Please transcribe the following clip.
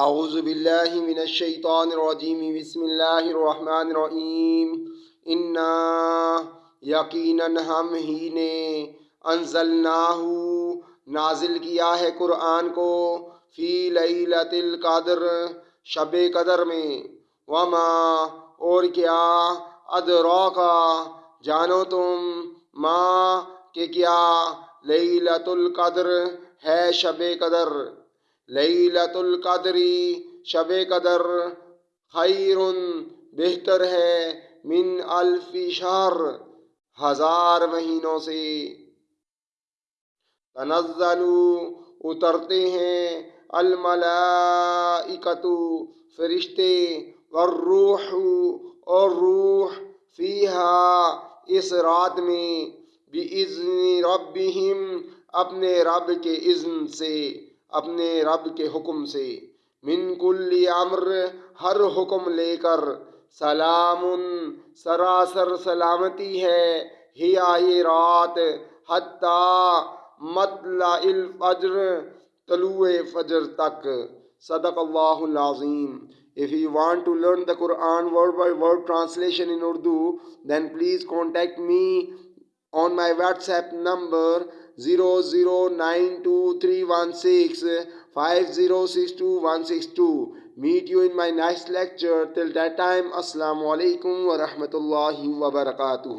اعوذ باللہ من الشیطان الرجیم بسم اللہ الرحمن الرحیم انا یقیناً ہم ہی نے انزلناہ نازل کیا ہے قرآن کو، فی لیلت القدر، شب قدر میں۔ وما، اور کیا؟ ادراکا جانو تم ما کہ کیا لیلت القدر ہے شب قدر۔ لیلت القدری شب قدر خیر بہتر ہے، من الف شہر ہزار مہینوں سے۔ تنزل اترتے ہیں الملائکت فرشتے، والروح، اور روح فیہا اس رات میں، بِإِذْنِ رَبِّهِمْ، اپنے رب کے اذن سے۔ اپنے رب کے حکم سے۔ من کل امر ہر حکم لے کر۔ سلام سراسر سلامتی ہے۔ ہی آئی رات حتیٰ مطلع الفجر طلوع فجر تک۔ صدق اللہ العظیم۔ If you want to learn the Quran word by word translation in Urdu, then please contact me on my WhatsApp number zero zero nine two three one six five zero six two one six two meet you in my next lecture till that time السلام علیکم ورحمۃ اللہ وبرکاتہ